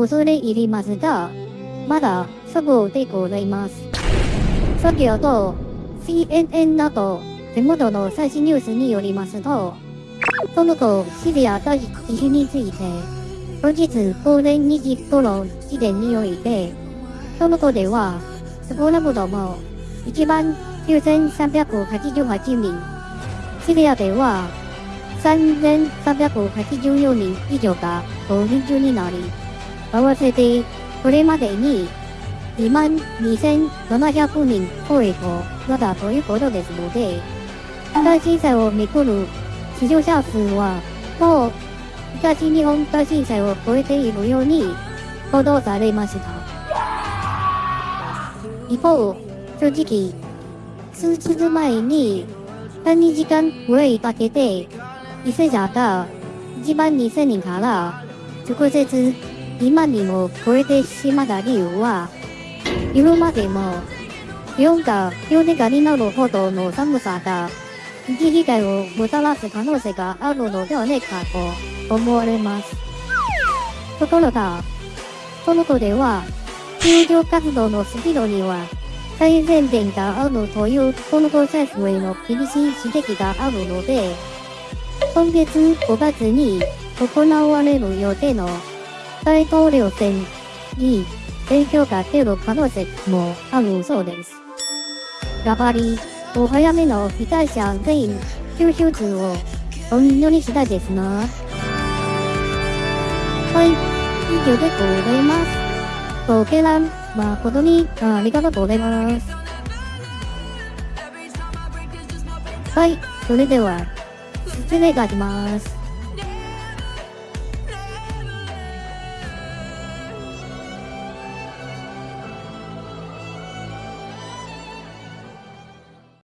恐れ入りますが、まだそこでございます。先ほど、CNN など、手元の最新ニュースによりますと、その後、シリア第一種について、後日午前2時頃時点において、その子では、少なくとも1万9388人、シリアでは3384人以上がご臨終になり、合わせてこれまでに2万2700人超えとなったということですので、大震災をめくる死傷者数はもう東日本大震災を超えているように報道されました。一方、正直、数日前に3時間ぐらいかけて、犠牲者が1万2000人から直接2万人を超えてしまった理由は、今までも気温が氷点下になるほどの寒さが一被害をもたらす可能性があるのではないかと思われます。ところが、その子では、救助活動のスピードには改善点があるというこの子政府への厳しい指摘があるので、今月5月に行われる予定の大統領選に影響が出る可能性もあるそうです。やはり、お早めの被災者全員救出をお祈りしたいですな。はい、以上でございます。ご見覧誠にありがとうございます。はい、それでは、失礼いたします。